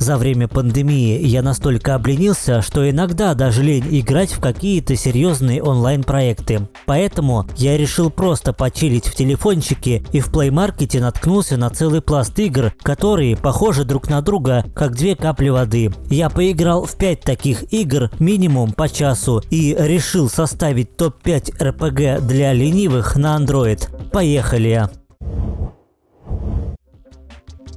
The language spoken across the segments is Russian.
За время пандемии я настолько обленился, что иногда даже лень играть в какие-то серьезные онлайн-проекты. Поэтому я решил просто почилить в телефончике и в Play Market наткнулся на целый пласт игр, которые похожи друг на друга, как две капли воды. Я поиграл в 5 таких игр минимум по часу и решил составить топ-5 RPG для ленивых на Android. Поехали!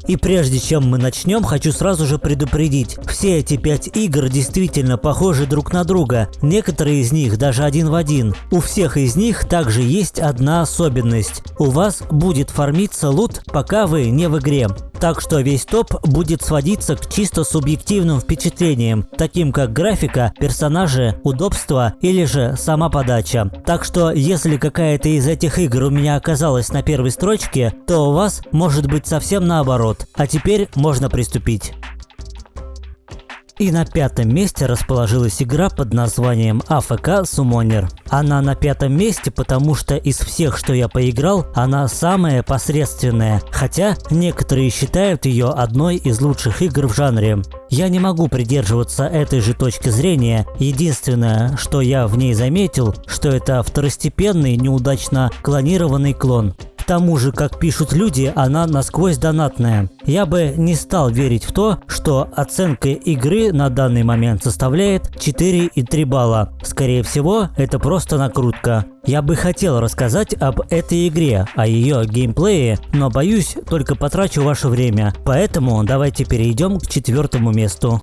И прежде чем мы начнем, хочу сразу же предупредить. Все эти пять игр действительно похожи друг на друга. Некоторые из них даже один в один. У всех из них также есть одна особенность. У вас будет фармиться лут, пока вы не в игре. Так что весь топ будет сводиться к чисто субъективным впечатлениям, таким как графика, персонажи, удобство или же сама подача. Так что если какая-то из этих игр у меня оказалась на первой строчке, то у вас может быть совсем наоборот. А теперь можно приступить. И на пятом месте расположилась игра под названием AFK Summoner. Она на пятом месте, потому что из всех, что я поиграл, она самая посредственная, хотя некоторые считают ее одной из лучших игр в жанре. Я не могу придерживаться этой же точки зрения. Единственное, что я в ней заметил, что это второстепенный, неудачно клонированный клон. К тому же, как пишут люди, она насквозь донатная. Я бы не стал верить в то, что оценка игры на данный момент составляет 4,3 балла. Скорее всего, это просто накрутка. Я бы хотел рассказать об этой игре, о ее геймплее, но боюсь, только потрачу ваше время. Поэтому давайте перейдем к четвертому месту.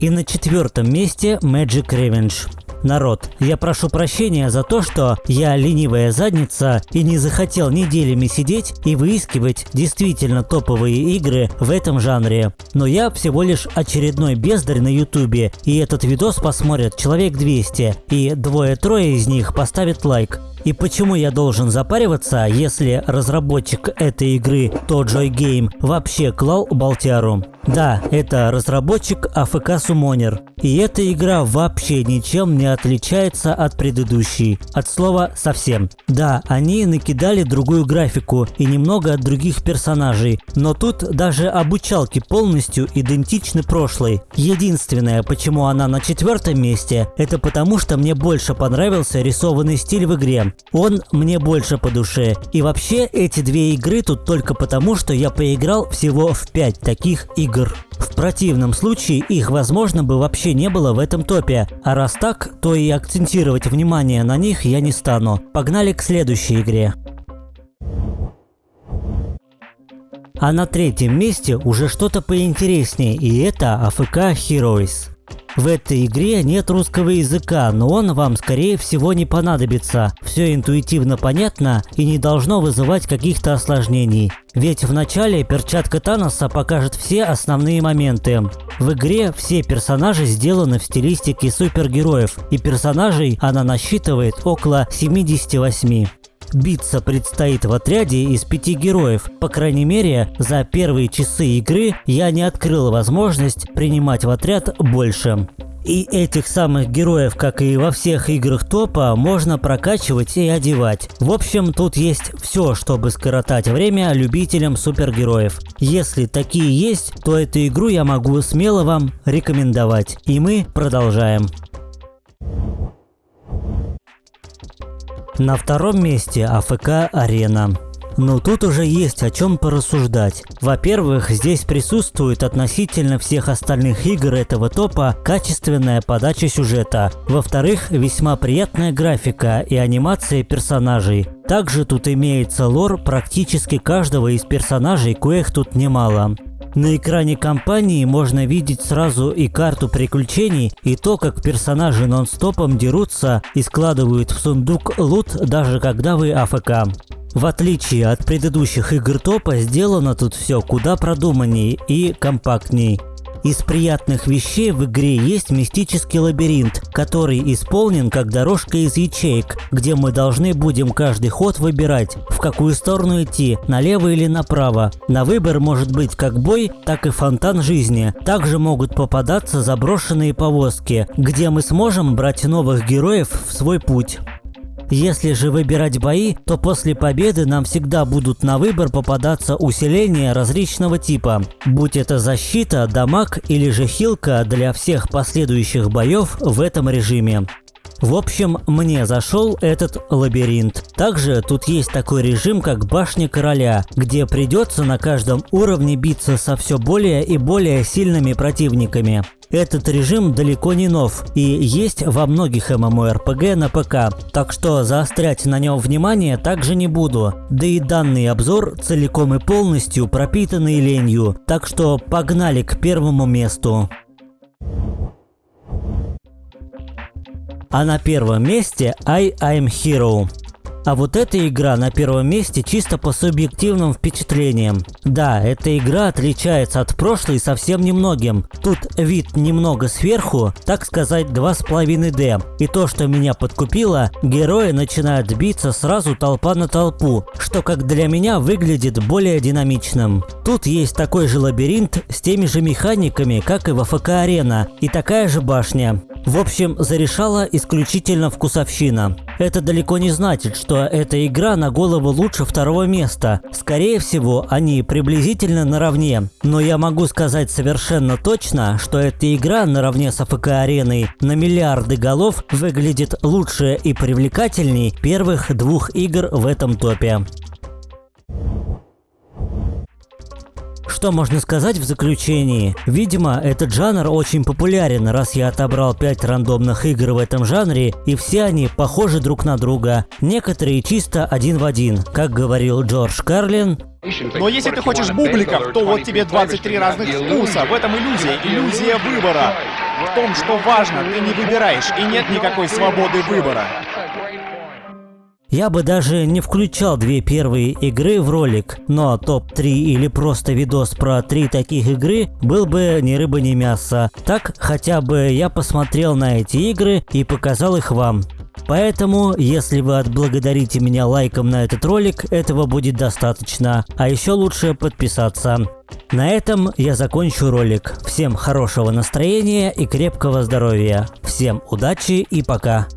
И на четвертом месте Magic Revenge. Народ, я прошу прощения за то, что я ленивая задница и не захотел неделями сидеть и выискивать действительно топовые игры в этом жанре. Но я всего лишь очередной бездарь на ютубе, и этот видос посмотрят человек 200, и двое-трое из них поставят лайк. И почему я должен запариваться, если разработчик этой игры, Tojoy Game, вообще клал Балтиару? Да, это разработчик AFK Summoner. И эта игра вообще ничем не отличается от предыдущей. От слова совсем. Да, они накидали другую графику и немного от других персонажей, но тут даже обучалки полностью идентичны прошлой. Единственное, почему она на четвертом месте, это потому что мне больше понравился рисованный стиль в игре. Он мне больше по душе. И вообще эти две игры тут только потому, что я поиграл всего в 5 таких игр. В противном случае их, возможно, бы вообще не было в этом топе. А раз так, то и акцентировать внимание на них я не стану. Погнали к следующей игре. А на третьем месте уже что-то поинтереснее, и это AFK Heroes. В этой игре нет русского языка, но он вам скорее всего не понадобится. Все интуитивно понятно и не должно вызывать каких-то осложнений. Ведь в начале перчатка Таноса покажет все основные моменты. В игре все персонажи сделаны в стилистике супергероев, и персонажей она насчитывает около 78. Биться предстоит в отряде из пяти героев. По крайней мере, за первые часы игры я не открыл возможность принимать в отряд больше. И этих самых героев, как и во всех играх топа, можно прокачивать и одевать. В общем, тут есть все, чтобы скоротать время любителям супергероев. Если такие есть, то эту игру я могу смело вам рекомендовать. И мы продолжаем. На втором месте АФК Арена. Но тут уже есть о чем порассуждать. Во-первых, здесь присутствует относительно всех остальных игр этого топа качественная подача сюжета. Во-вторых, весьма приятная графика и анимация персонажей. Также тут имеется лор практически каждого из персонажей, коих тут немало. На экране компании можно видеть сразу и карту приключений, и то, как персонажи нон-стопом дерутся и складывают в сундук лут, даже когда вы АФК. В отличие от предыдущих игр топа, сделано тут все куда продуманнее и компактней. Из приятных вещей в игре есть мистический лабиринт, который исполнен как дорожка из ячеек, где мы должны будем каждый ход выбирать, в какую сторону идти, налево или направо. На выбор может быть как бой, так и фонтан жизни. Также могут попадаться заброшенные повозки, где мы сможем брать новых героев в свой путь. Если же выбирать бои, то после победы нам всегда будут на выбор попадаться усиления различного типа. Будь это защита, дамаг или же хилка для всех последующих боев в этом режиме. В общем, мне зашел этот лабиринт. Также тут есть такой режим, как Башня Короля, где придется на каждом уровне биться со все более и более сильными противниками. Этот режим далеко не нов и есть во многих MMORPG на ПК, так что заострять на нем внимание также не буду. Да и данный обзор целиком и полностью пропитанный ленью, так что погнали к первому месту. А на первом месте I I'm Hero. А вот эта игра на первом месте чисто по субъективным впечатлениям. Да, эта игра отличается от прошлой совсем немногим. Тут вид немного сверху, так сказать 2,5D. И то, что меня подкупило, герои начинают биться сразу толпа на толпу, что как для меня выглядит более динамичным. Тут есть такой же лабиринт с теми же механиками, как и в АФК Арена, и такая же башня. В общем, зарешала исключительно вкусовщина. Это далеко не значит, что эта игра на голову лучше второго места. Скорее всего, они приблизительно наравне. Но я могу сказать совершенно точно, что эта игра наравне с АФК-ареной на миллиарды голов выглядит лучше и привлекательней первых двух игр в этом топе. Что можно сказать в заключении? Видимо, этот жанр очень популярен, раз я отобрал 5 рандомных игр в этом жанре, и все они похожи друг на друга. Некоторые чисто один в один. Как говорил Джордж Карлин, но если ты хочешь бубликов, то вот тебе 23 разных вкуса. В этом иллюзия, иллюзия выбора. В том, что важно, ты не выбираешь, и нет никакой свободы выбора. Я бы даже не включал две первые игры в ролик, но топ-3 или просто видос про три таких игры был бы ни рыба ни мясо. Так хотя бы я посмотрел на эти игры и показал их вам. Поэтому, если вы отблагодарите меня лайком на этот ролик, этого будет достаточно. А еще лучше подписаться. На этом я закончу ролик. Всем хорошего настроения и крепкого здоровья. Всем удачи и пока.